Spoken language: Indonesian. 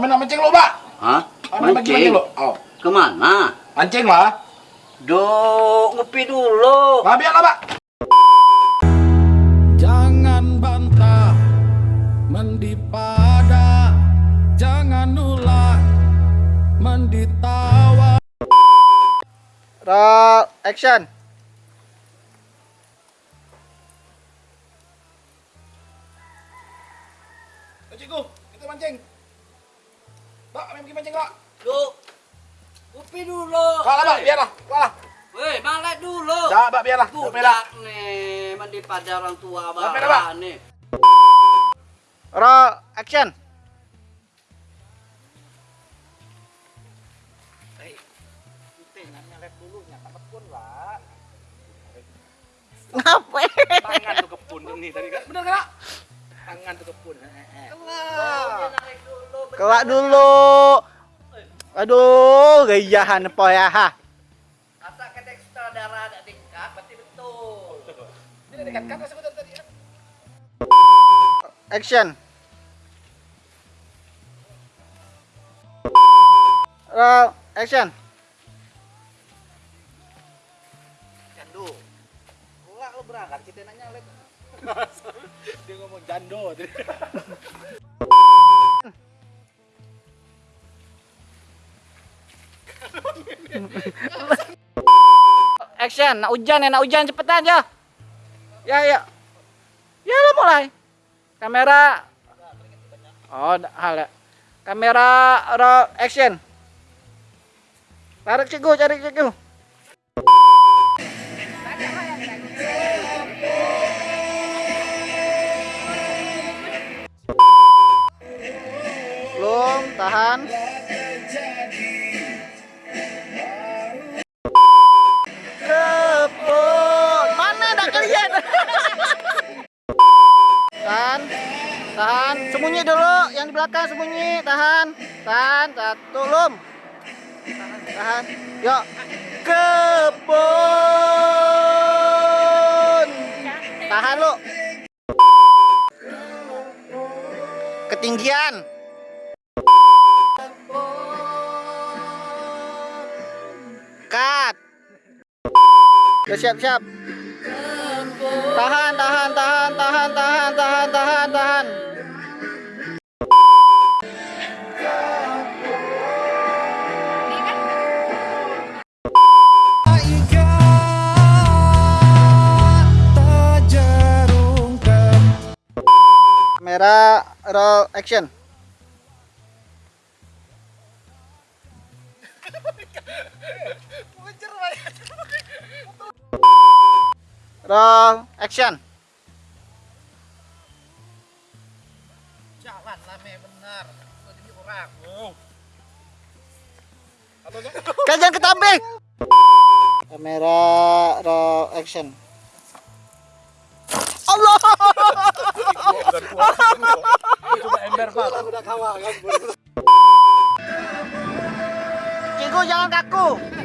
Nak mancing lo, Pak. Hah? Kami pergi mancing Mancing? lo. Oh, Ke mana? mancing lah. Duh, ngopi dulu. Nah, biarlah, Pak. Jangan bantah mendipada Jangan ulah menditawa Roll action. Ayo, Cikgu, kita mancing. Pak, kami pergi mancing, Pak. Duh, ngopi dulu. Kalah, Pak, biarlah. Kalah. Weh, malah dulu. Dah, Pak, biarlah. Budak nih, mandi pada orang tua Sampai dah, Pak. nih. Roll action. Ngapain? Tangan tuh kepun nih tadi kan. Bener kan? Tangan tuh kepun. Kelak dulu. Aduh, gayahan po ya ha. Asa kedek sutradara ada tingkat, berarti betul. Ini dekat kan saya tadi kan. Action. Roll action. Jando. Enggak lo berangkat kita nanya lek. Dia ngomong jando tadi. Action. Nak hujan ya, nak hujan cepetan ya. Ya, ya. Ya lo mulai. Kamera. Oh, hal ya. Kamera action. Tarik cikgu, cari cikgu. Kebun. Mana dah kalian? tahan. Tahan. Sembunyi dulu. Yang di belakang sembunyi. Tahan. Tahan. Satu lum. Tahan. Tahan. Yuk. Kebun. Tahan lu. Ketinggian. Udah siap siap. Tahan tahan tahan tahan tahan tahan tahan tahan. Kamera roll action. Roll action. Jalan lah me benar. Jadi orang. Kalian ketamping. Kamera roll action. Allah. Cuma ember Pak. Udah kawa kan. Cikgu jangan kaku.